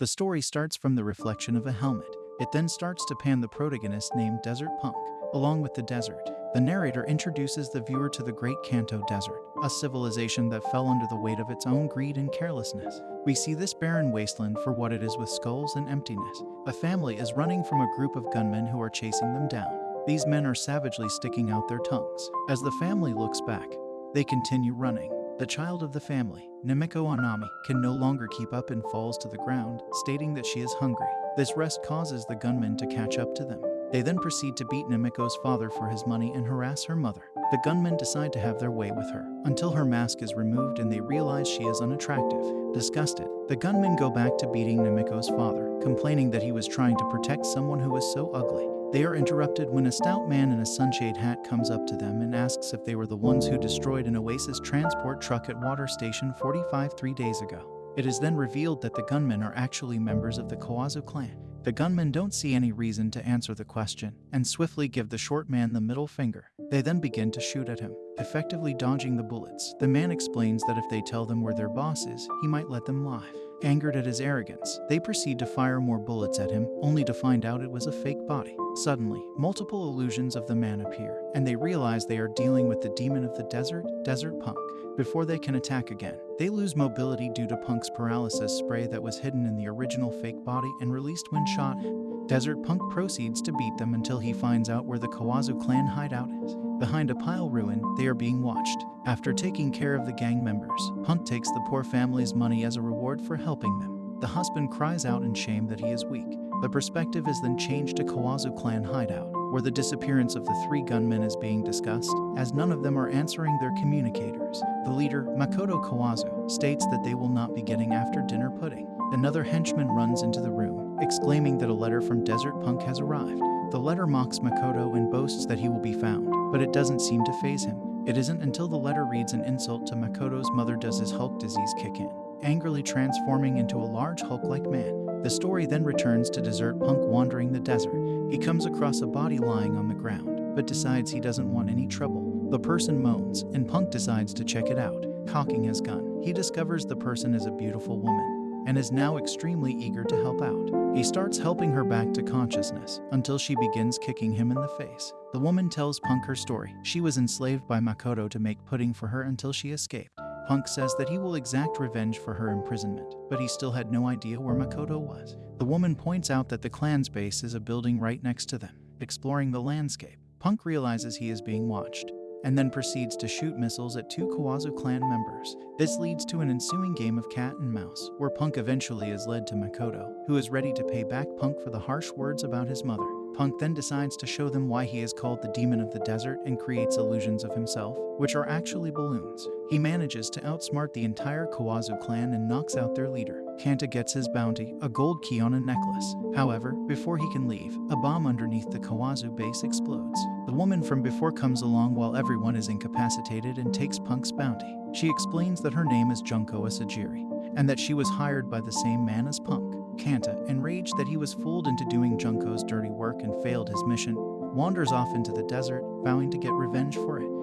The story starts from the reflection of a helmet. It then starts to pan the protagonist named Desert Punk, along with the desert. The narrator introduces the viewer to the Great Kanto Desert, a civilization that fell under the weight of its own greed and carelessness. We see this barren wasteland for what it is with skulls and emptiness. A family is running from a group of gunmen who are chasing them down. These men are savagely sticking out their tongues. As the family looks back, they continue running. The child of the family, Namiko Anami, can no longer keep up and falls to the ground, stating that she is hungry. This rest causes the gunmen to catch up to them. They then proceed to beat Namiko's father for his money and harass her mother. The gunmen decide to have their way with her until her mask is removed and they realize she is unattractive. Disgusted, the gunmen go back to beating Namiko's father, complaining that he was trying to protect someone who was so ugly. They are interrupted when a stout man in a sunshade hat comes up to them and asks if they were the ones who destroyed an Oasis transport truck at Water Station 45 three days ago. It is then revealed that the gunmen are actually members of the Kawazu clan. The gunmen don't see any reason to answer the question and swiftly give the short man the middle finger. They then begin to shoot at him, effectively dodging the bullets. The man explains that if they tell them where their boss is, he might let them live. Angered at his arrogance, they proceed to fire more bullets at him, only to find out it was a fake body. Suddenly, multiple illusions of the man appear, and they realize they are dealing with the demon of the desert, Desert Punk. Before they can attack again, they lose mobility due to Punk's paralysis spray that was hidden in the original fake body and released when shot. Desert Punk proceeds to beat them until he finds out where the Kawazu clan hideout is. Behind a pile ruin, they are being watched. After taking care of the gang members, Punk takes the poor family's money as a reward for helping them. The husband cries out in shame that he is weak. The perspective is then changed to Kawazu clan hideout, where the disappearance of the three gunmen is being discussed, as none of them are answering their communicators. The leader, Makoto Kawazu, states that they will not be getting after dinner pudding. Another henchman runs into the room, exclaiming that a letter from Desert Punk has arrived. The letter mocks Makoto and boasts that he will be found, but it doesn't seem to phase him. It isn't until the letter reads an insult to Makoto's mother does his Hulk disease kick in, angrily transforming into a large Hulk-like man. The story then returns to Desert Punk wandering the desert. He comes across a body lying on the ground, but decides he doesn't want any trouble. The person moans, and Punk decides to check it out. Cocking his gun, he discovers the person is a beautiful woman and is now extremely eager to help out. He starts helping her back to consciousness until she begins kicking him in the face. The woman tells Punk her story. She was enslaved by Makoto to make pudding for her until she escaped. Punk says that he will exact revenge for her imprisonment, but he still had no idea where Makoto was. The woman points out that the clan's base is a building right next to them. Exploring the landscape, Punk realizes he is being watched and then proceeds to shoot missiles at two Kawazu clan members. This leads to an ensuing game of cat and mouse, where Punk eventually is led to Makoto, who is ready to pay back Punk for the harsh words about his mother. Punk then decides to show them why he is called the Demon of the Desert and creates illusions of himself, which are actually balloons. He manages to outsmart the entire Kawazu clan and knocks out their leader. Kanta gets his bounty, a gold key on a necklace. However, before he can leave, a bomb underneath the Kawazu base explodes. The woman from before comes along while everyone is incapacitated and takes Punk's bounty. She explains that her name is Junko Asagiri, and that she was hired by the same man as Punk. Kanta, enraged that he was fooled into doing Junko's dirty work and failed his mission, wanders off into the desert, vowing to get revenge for it.